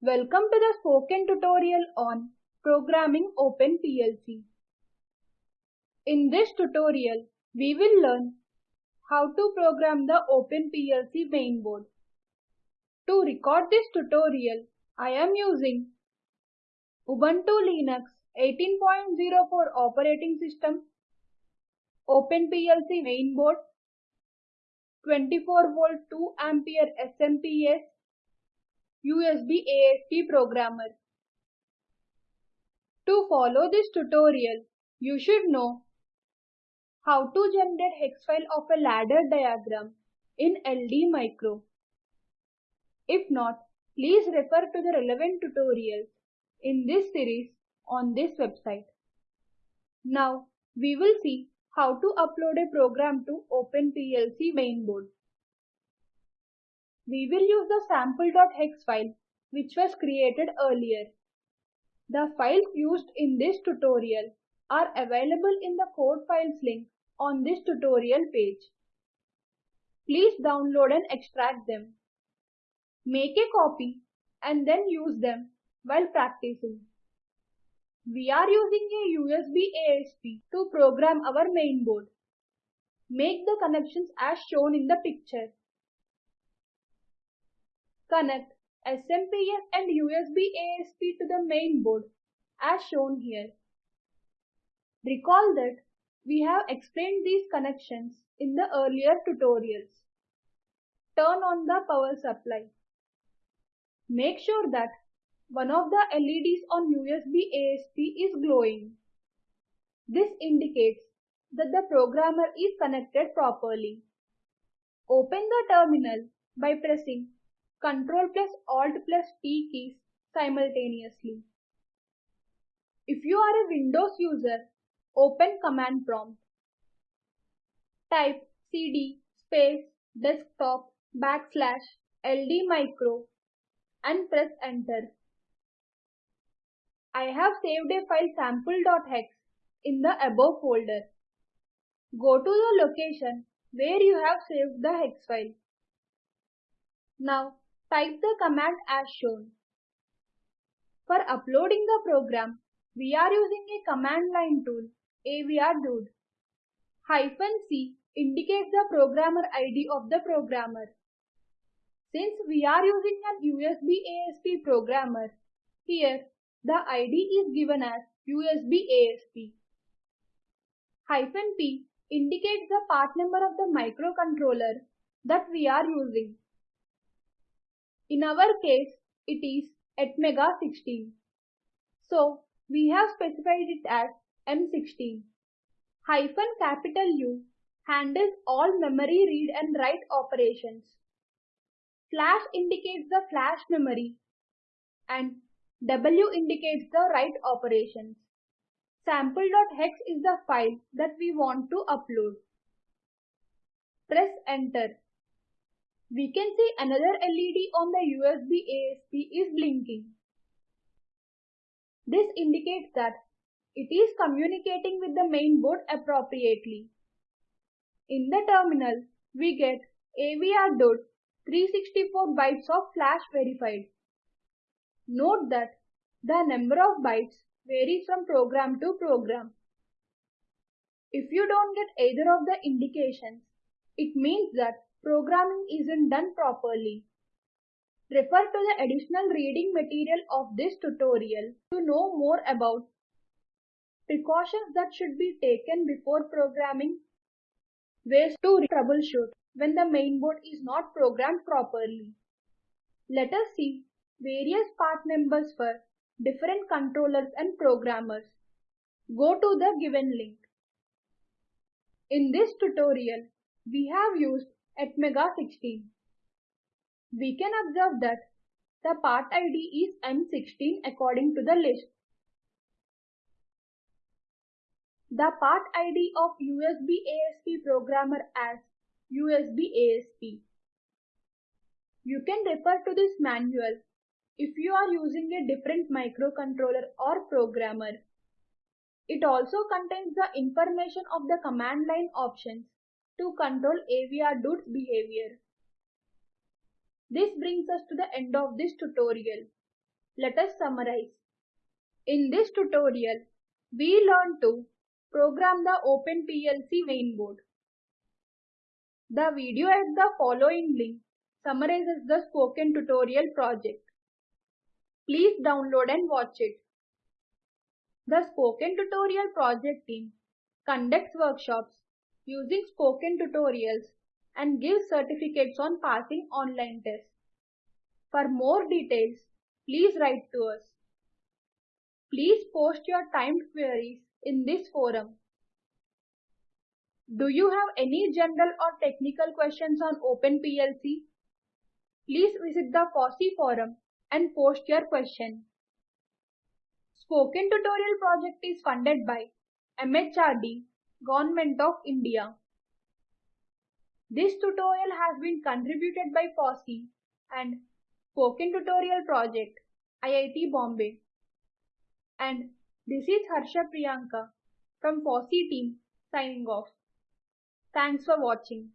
Welcome to the spoken tutorial on programming Open PLC. In this tutorial, we will learn how to program the Open PLC mainboard. To record this tutorial, I am using Ubuntu Linux 18.04 operating system, Open PLC mainboard, 24 volt 2 ampere SMPS, USB ASP programmer. To follow this tutorial, you should know how to generate hex file of a ladder diagram in LD Micro. If not, please refer to the relevant tutorials in this series on this website. Now, we will see how to upload a program to OpenPLC mainboard. We will use the sample.hex file which was created earlier. The files used in this tutorial are available in the code files link on this tutorial page. Please download and extract them. Make a copy and then use them while practicing. We are using a USB ASP to program our mainboard. Make the connections as shown in the picture. Connect SMPS and USB ASP to the main board as shown here. Recall that we have explained these connections in the earlier tutorials. Turn on the power supply. Make sure that one of the LEDs on USB ASP is glowing. This indicates that the programmer is connected properly. Open the terminal by pressing Ctrl plus Alt plus T keys simultaneously. If you are a Windows user, open Command Prompt. Type cd space desktop backslash ld micro and press enter. I have saved a file sample.hex in the above folder. Go to the location where you have saved the hex file. Now Type the command as shown. For uploading the program, we are using a command line tool, avr-dude. Hyphen C indicates the programmer ID of the programmer. Since we are using an USB ASP programmer, here the ID is given as USB ASP. Hyphen P indicates the part number of the microcontroller that we are using. In our case, it is Atmega 16. So, we have specified it as M16. Hyphen capital U handles all memory read and write operations. Flash indicates the flash memory and W indicates the write operations. Sample.hex is the file that we want to upload. Press enter. We can see another LED on the USB ASP is blinking. This indicates that it is communicating with the main board appropriately. In the terminal, we get AVR 364 bytes of flash verified. Note that the number of bytes varies from program to program. If you don't get either of the indications, it means that programming isn't done properly. Refer to the additional reading material of this tutorial to know more about precautions that should be taken before programming, ways to troubleshoot when the mainboard is not programmed properly. Let us see various part numbers for different controllers and programmers. Go to the given link. In this tutorial, we have used Atmega 16. We can observe that the part ID is M16 according to the list. The part ID of USB ASP programmer as USB ASP. You can refer to this manual if you are using a different microcontroller or programmer. It also contains the information of the command line options to control AVR-dude's behavior. This brings us to the end of this tutorial. Let us summarize. In this tutorial, we learned to program the OpenPLC mainboard. The video at the following link summarizes the spoken tutorial project. Please download and watch it. The Spoken Tutorial project team conducts workshops using spoken tutorials and give certificates on passing online tests. For more details, please write to us. Please post your timed queries in this forum. Do you have any general or technical questions on OpenPLC? Please visit the FOSSEE forum and post your question. Spoken Tutorial project is funded by MHRD, Government of India. This tutorial has been contributed by FOSSEE and Spoken Tutorial Project, IIT Bombay. And this is Harsha Priyanka from FOSSEE team signing off. Thanks for watching.